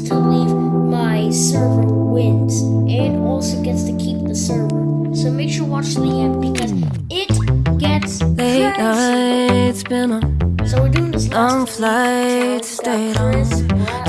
to leave, my server wins and also gets to keep the server. So make sure to watch the end because it gets Late nights, uh, been a So we're doing this long flight, stayed on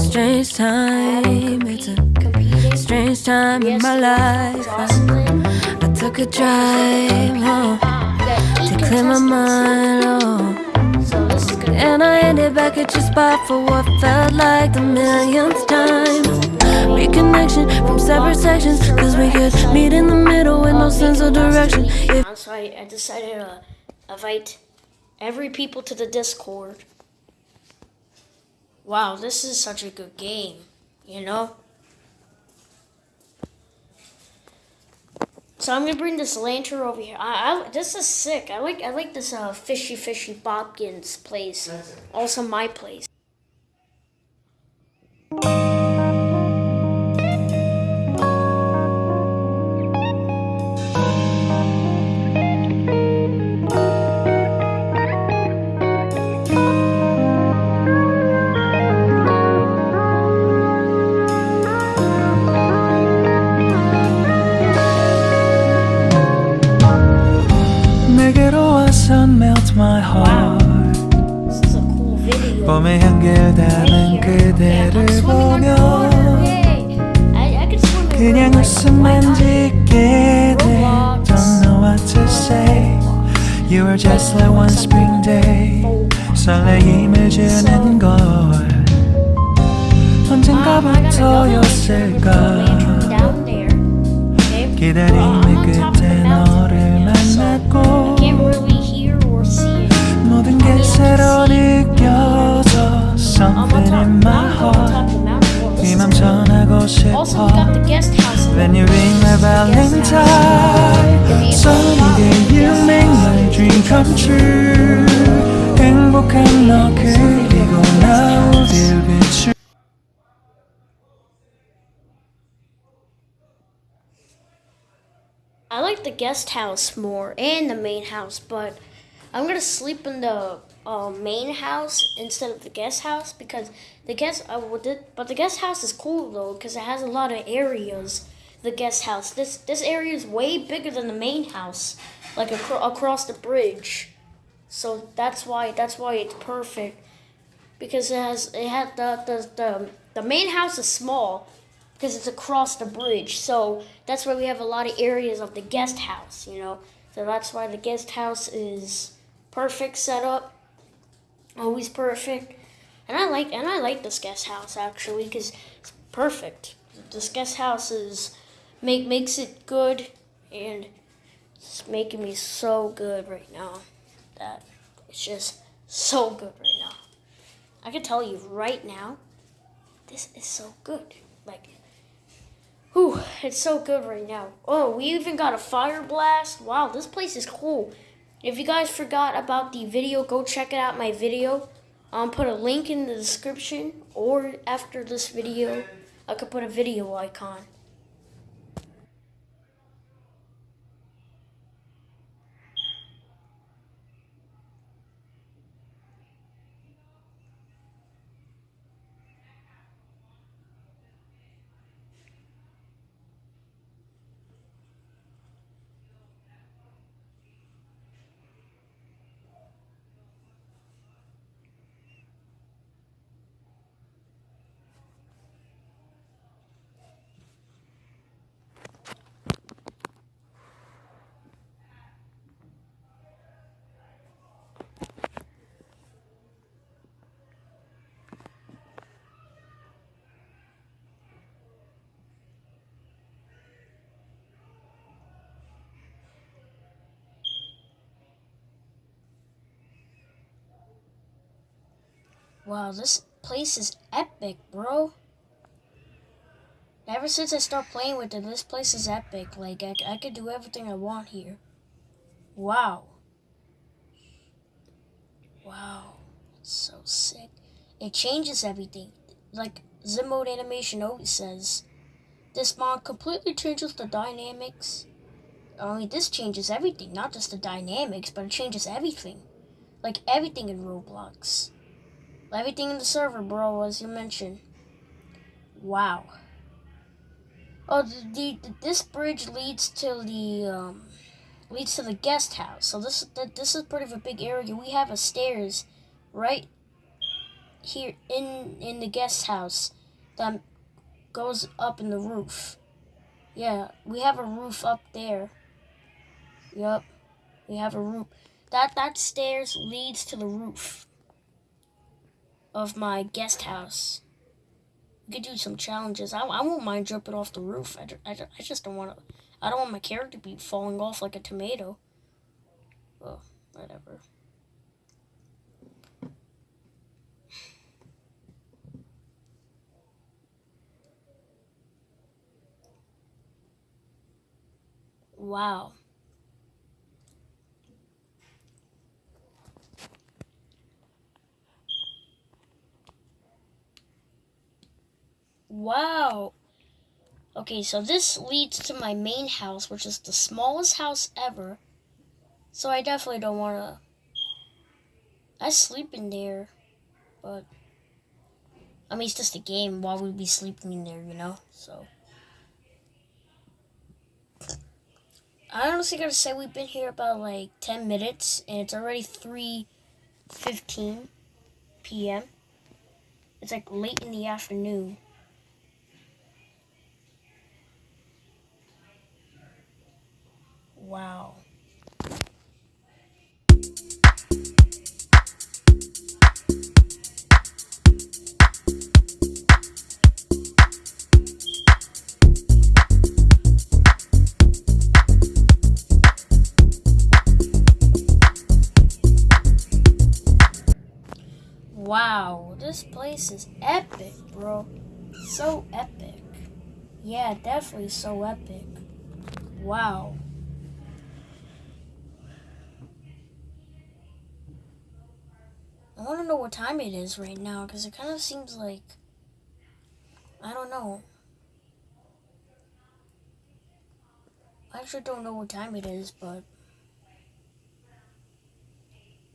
strange time. It's a strange time in my life. I, I took a drive home We got eight to clear my mind. Oh. And I ended back at your spot for what felt like the millionth time. Reconnection from separate sections, cause we could meet in the middle with no sense of direction. So I, I decided to uh, invite every people to the Discord. Wow, this is such a good game, you know? So I'm gonna bring this lantern over here. I, I this is sick. I like I like this uh fishy fishy Bobkins place. Also my place. 봄의 향기를 담은 그대를 보며 그냥 웃음만 짓게 돼. Don't know what to say. You are just like one spring day. 설레임을 주는 걸. 언젠가부터였을까? 기다림의 끝에 너를 만났고 모든 게 새로 느껴져 Something in my heart 이맘 전하고 Also, we 싶어 got the guest house. When you ring my valentine Sunny day you make my dream come true 행복한 너 그리고 나 어딜 비추 I like the guest house more and the main house, but I'm gonna sleep in the uh, main house instead of the guest house because the guest it, but the guest house is cool though because it has a lot of areas. The guest house this this area is way bigger than the main house, like acro- across the bridge. So that's why that's why it's perfect because it has it had the the the, the main house is small because it's across the bridge. So that's why we have a lot of areas of the guest house, you know. So that's why the guest house is perfect setup, always perfect. And I like and I like this guest house actually because it's perfect. This guest house is make makes it good and it's making me so good right now. That it's just so good right now. I can tell you right now, this is so good. Like Whew, it's so good right now. Oh, we even got a fire blast. Wow, this place is cool. If you guys forgot about the video, go check it out, my video. I'll put a link in the description, or after this video, I could put a video icon. Wow, this place is epic, bro. Ever since I start playing with it, this place is epic. Like, I, I could do everything I want here. Wow. Wow. So sick. It changes everything. Like Zim mode animation always says. This mod completely changes the dynamics. Mean, this changes everything. Not just the dynamics, but it changes everything. Like, everything in Roblox. Everything in the server, bro, as you mentioned. Wow. Oh, the, the this bridge leads to the um, leads to the guest house. So this this is pretty of a big area. We have a stairs right here in in the guest house that goes up in the roof. Yeah, we have a roof up there. Yup. We have a roof. That that stairs leads to the roof of my guest house. We could do some challenges. I, I won't mind jumping off the roof. I, I, I just don't want to. I don't want my character to be falling off like a tomato. Well, whatever. Wow. Wow. Okay, so this leads to my main house, which is the smallest house ever. So I definitely don't want to... I sleep in there, but... I mean, it's just a game. Why would we be sleeping in there, you know? So... I honestly gotta say we've been here about like 10 minutes and it's already 3.15 p.m. It's like late in the afternoon. Wow. Wow, this place is epic, bro. So epic. Yeah, definitely so epic. Wow. I want to know what time it is right now because it kind of seems like. I don't know. I actually don't know what time it is, but.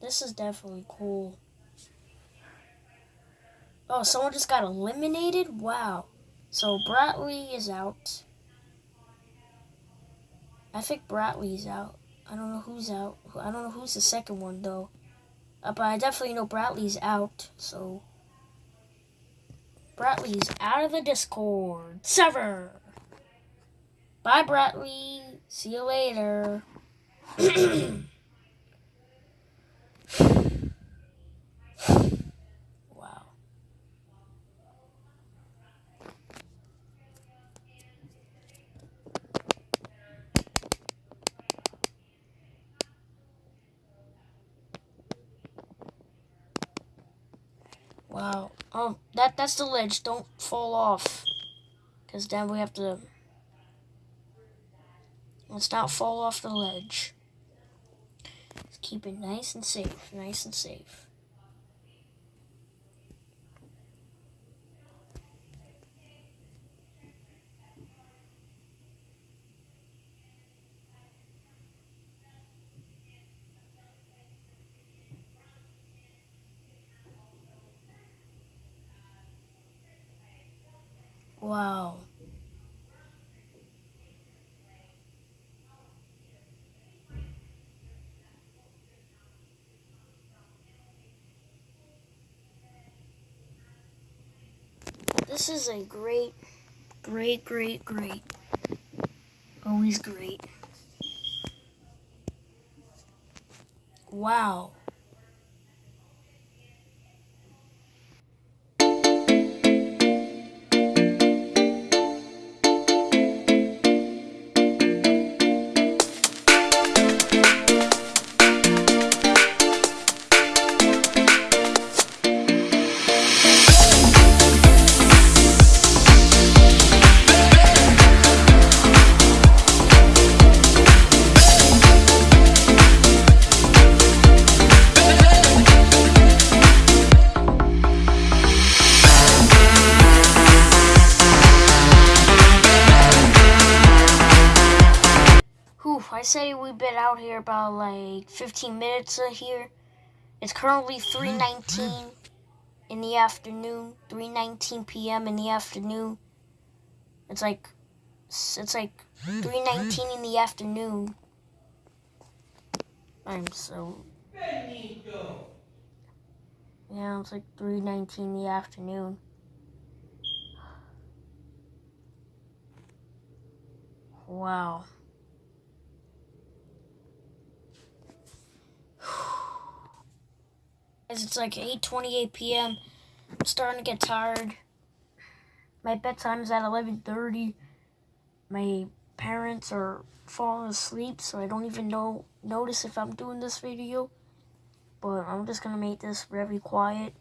This is definitely cool. Oh, someone just got eliminated? Wow. So Bradley is out. I think Bradley's out. I don't know who's out. I don't know who's the second one, though. Uh, but I definitely know Bradley's out, so... Bradley's out of the Discord. Sever! Bye, Bradley. See you later. Wow. Um, that that's the ledge. Don't fall off. Because then we have to... Let's not fall off the ledge. Let's keep it nice and safe. Nice and safe. Wow. This is a great, great, great, great. Always great. Wow. 15 minutes here. It's currently mm-hmm. 319 in the afternoon, 3:19 p.m. in the afternoon. It's like it's like mm-hmm. 3:19 in the afternoon. I'm so Yeah, it's like 3:19 in the afternoon. Wow. It's like 8:28 p.m. I'm starting to get tired. My bedtime is at 11:30. My parents are falling asleep, so I don't even know notice if I'm doing this video. But I'm just gonna make this very quiet.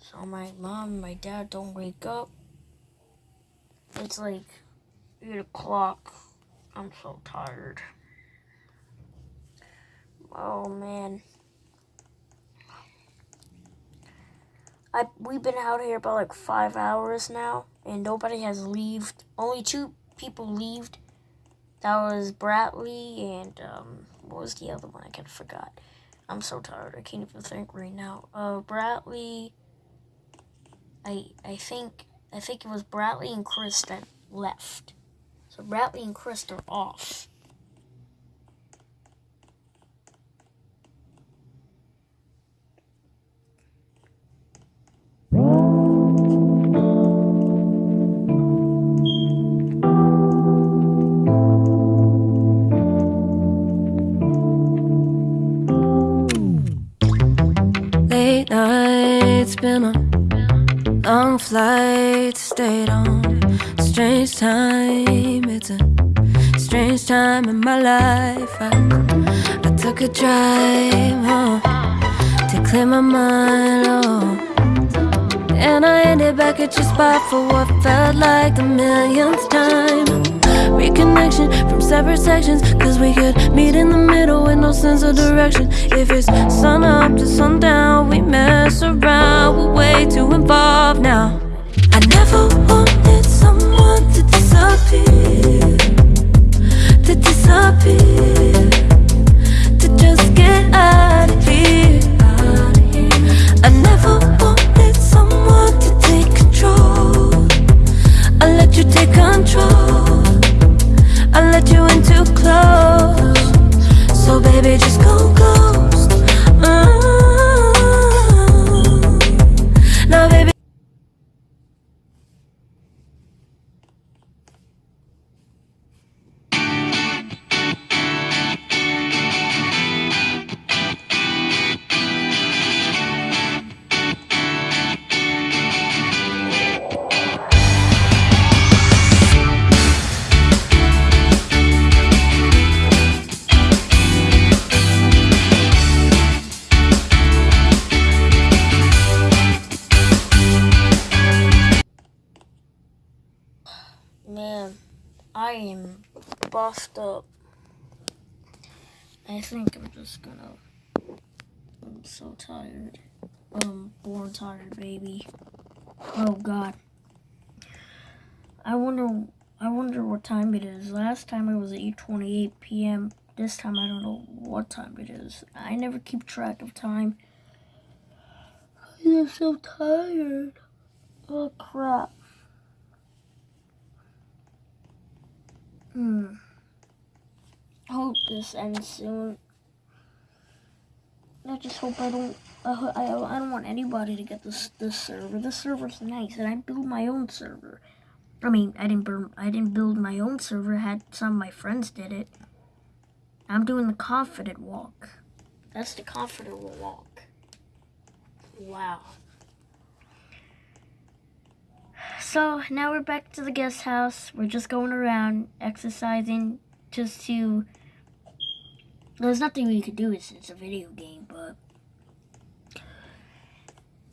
So my mom and my dad don't wake up. It's like 8 o'clock. I'm so tired. Oh man. I we've been out here about like five hours now, and nobody has left. Only two people left. That was Bradley and um, what was the other one? I kind of forgot. I'm so tired. I can't even think right now. Uh, Bradley. I I think I think it was Bradley and Chris that left. So Bradley and Chris are off. Flights, stayed on strange time. It's a strange time in my life. I, I took a drive home to clear my mind. Oh. And I ended back at your spot for what felt like the millionth time. Reconnection from separate sections, cause we could meet in the middle with no sense of direction. If it's sun up to sundown, we mess around, we're way too involved baby, just go ghost. Up. I think I'm just gonna. I'm so tired. I'm born tired, baby. Oh God. I wonder. I wonder what time it is. Last time it was 8:28 p.m. This time I don't know what time it is. I never keep track of time. I'm so tired. Oh crap. Hmm. I hope this ends soon. I just hope I don't. I, I, I don't want anybody to get this this server. This server's nice, and I built my own server. I mean, I didn't build. I didn't build my own server. I had some of my friends did it. I'm doing the confident walk. That's the confident walk. Wow. So now we're back to the guest house. We're just going around exercising just to. There's nothing we could do. It's, it's a video game, but.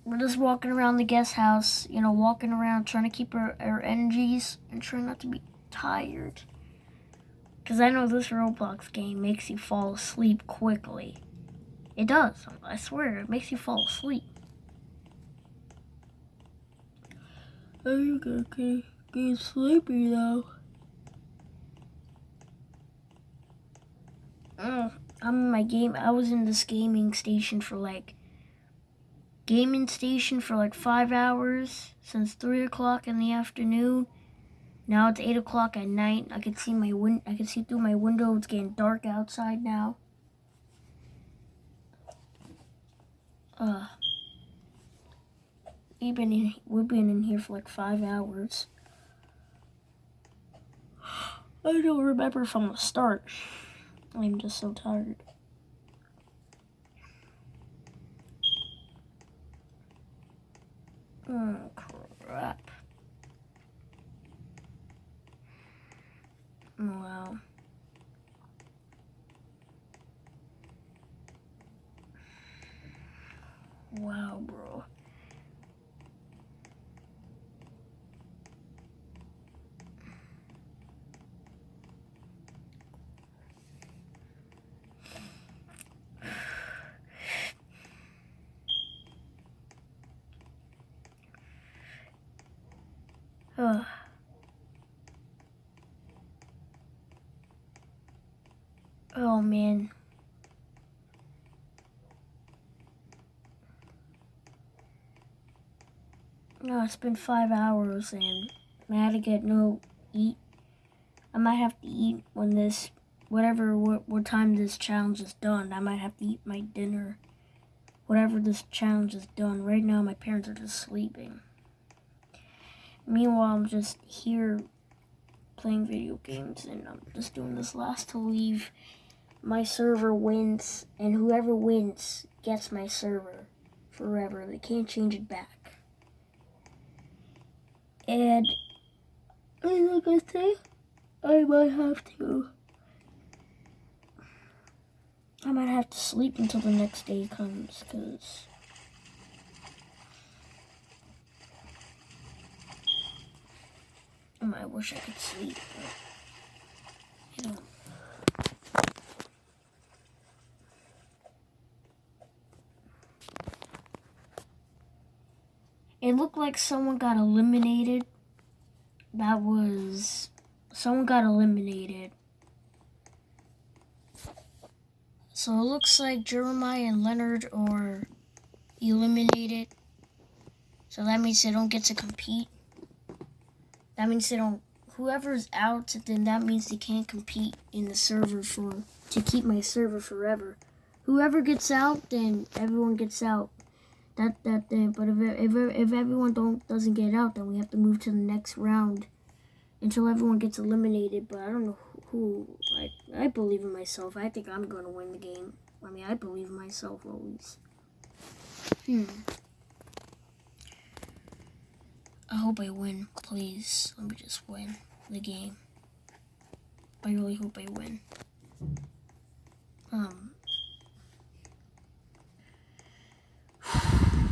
We're just walking around the guest house, you know, walking around trying to keep our, our energies and trying not to be tired. Because I know this Roblox game makes you fall asleep quickly. It does. I swear, it makes you fall asleep. I'm gonna get, get sleepy though. Mm, I'm in my game. I was in this gaming station for like gaming station for like five hours since three o'clock in the afternoon. Now it's eight o'clock at night. I can see my win. I can see through my window. It's getting dark outside now. Uh, we've been in, we've been in here for like five hours. I don't remember from the start. I'm just so tired. Oh crap. Oh, wow. Wow, bro. Ugh. Oh man. No, it's been five hours and I had to get no eat. I might have to eat when this, whatever, what, what time this challenge is done. I might have to eat my dinner. Whatever this challenge is done. Right now, my parents are just sleeping. Meanwhile, I'm just here playing video games and I'm just doing this last to leave. My server wins, and whoever wins gets my server forever. They can't change it back. And like I say, I might have to. I might have to sleep until the next day comes, because. I wish I could sleep, but. You know. It looked like someone got eliminated. That was someone got eliminated. So it looks like Jeremiah and Leonard are eliminated. So that means they don't get to compete. That means they don't whoever's out then that means they can't compete in the server for to keep my server forever. Whoever gets out, then everyone gets out that that thing. But if if if everyone don't doesn't get out, then we have to move to the next round until everyone gets eliminated. But I don't know who. I I believe in myself. I think I'm gonna win the game. I mean, I believe in myself always. Hmm. I hope I win, please. Let me just win the game. I really hope I win. Um.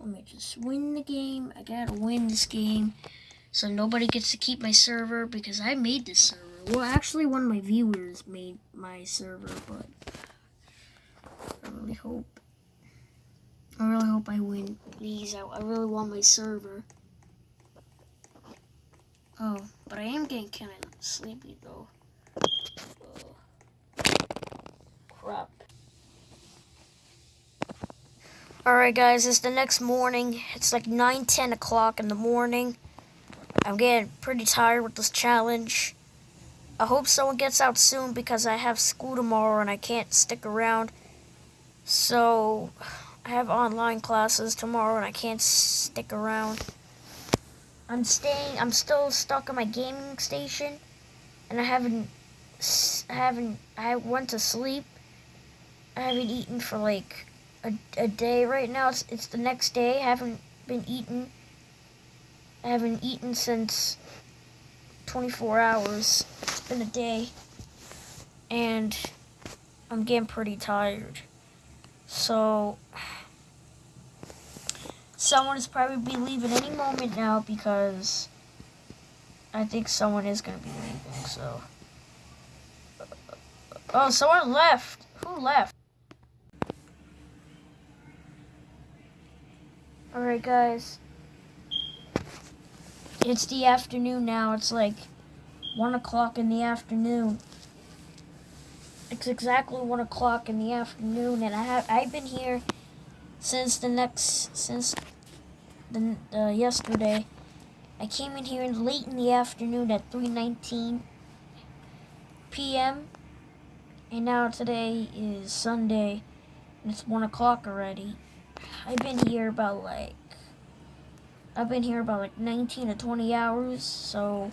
Let me just win the game. I gotta win this game. So nobody gets to keep my server because I made this server. Well, actually, one of my viewers made my server, but I really hope. I really hope I win. Please, I, I really want my server. Oh, but I am getting kind of sleepy though. Oh. Crap. Alright guys, it's the next morning. It's like 9, 10 o'clock in the morning. I'm getting pretty tired with this challenge. I hope someone gets out soon because I have school tomorrow and I can't stick around. So, I have online classes tomorrow and I can't stick around. I'm staying, I'm still stuck in my gaming station and I haven't, I haven't, I went to sleep. I haven't eaten for like a, a day right now. It's, it's the next day. I haven't been eating. I haven't eaten since 24 hours. It's been a day. And I'm getting pretty tired. So, someone is probably be leaving any moment now because I think someone is going to be leaving, so. Oh, someone left. Who left? Alright guys. It's the afternoon now. It's like 1 o'clock in the afternoon. It's exactly 1 o'clock in the afternoon and I have I've been here since the next since the uh, yesterday. I came in here late in the afternoon at 3:19 p.m. and now today is Sunday and it's one o'clock already. I've been here about like I've been here about like 19 to 20 hours, so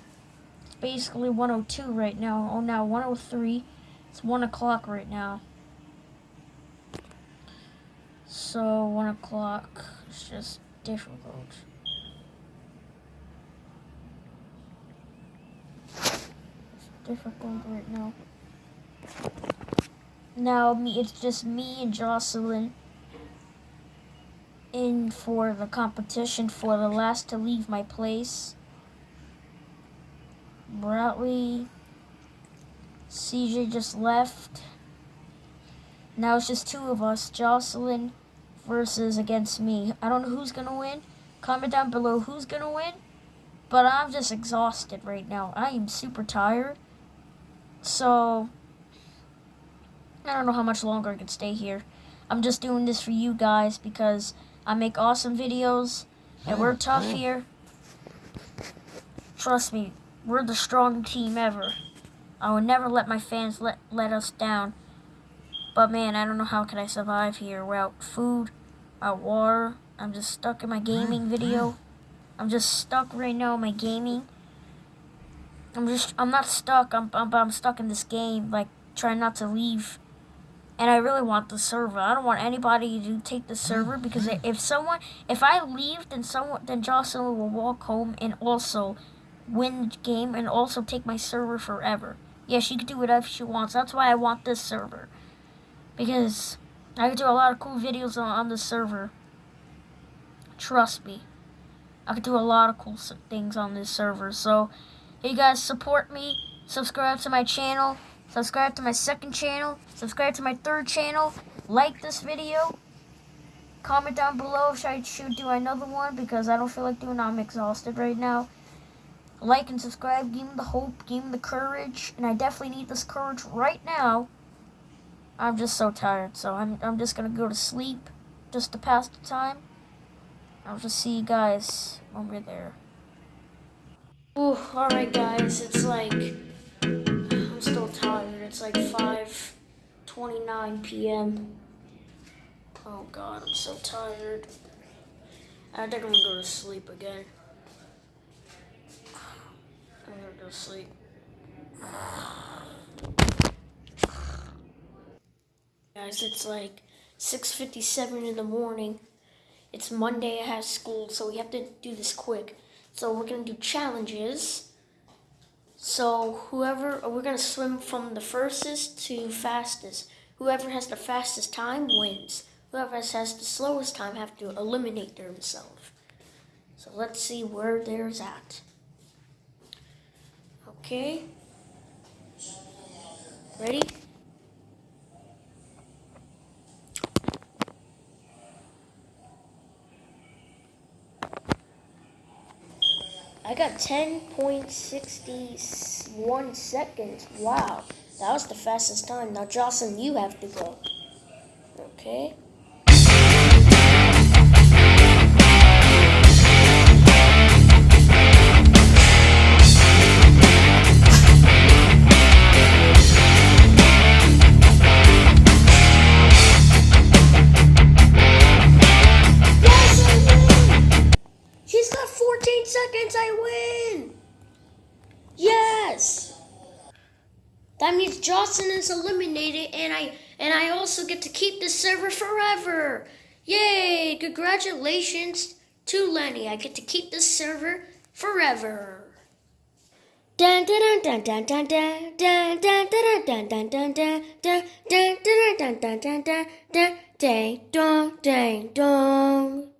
it's basically 102 right now. Oh, now 103. It's 1 o'clock right now. So, 1 o'clock is just difficult. It's difficult right now. Now, me, it's just me and Jocelyn in for the competition for the last to leave my place. Bradley, CJ just left. Now it's just two of us, Jocelyn versus against me. I don't know who's gonna win. Comment down below who's gonna win. But I'm just exhausted right now. I am super tired. So, I don't know how much longer I can stay here. I'm just doing this for you guys because I make awesome videos, and we're hmm, tough hmm. here. Trust me, we're the strongest team ever. I will never let my fans let, let us down. But man, I don't know how can I survive here without food, without water. I'm just stuck in my gaming video. I'm just stuck right now in my gaming. I'm just, I'm not stuck, I'm, I'm, I'm stuck in this game, like, trying not to leave and I really want the server. I don't want anybody to take the mm, server because mm. if someone, if I leave, then someone, then Jocelyn will walk home and also win the game and also take my server forever. Yeah, she can do whatever she wants. That's why I want this server because I can do a lot of cool videos on, on this server. Trust me, I can do a lot of cool things on this server. So, you guys support me, subscribe to my channel subscribe to my second channel, subscribe to my third channel, like this video, comment down below if I should do another one because I don't feel like doing. I'm exhausted right now. Like and subscribe, give me the hope, give me the courage, and I definitely need this courage right now. I'm just so tired, so I'm, I'm just to go to sleep just to pass the time. I'll just see you guys when we're there. Ooh, alright guys, it's like I'm still tired. It's like 5.29 p.m. Oh god, I'm so tired. I think I'm gonna go to sleep again. I'm gonna go to sleep. Guys, it's like 6.57 in the morning. It's Monday, I have school, so we have to do this quick. So we're gonna do challenges. So whoever, we're going to swim from the furthest to fastest. Whoever has the fastest time wins. Whoever has the slowest time have to eliminate themselves. So let's see where there's at. Okay. Ready? I got 10.61 seconds. Wow, that was the fastest time. Now, Jocelyn, you have to go. Okay. Congratulations to Lenny. I get to keep this server forever. Dun dun dun dun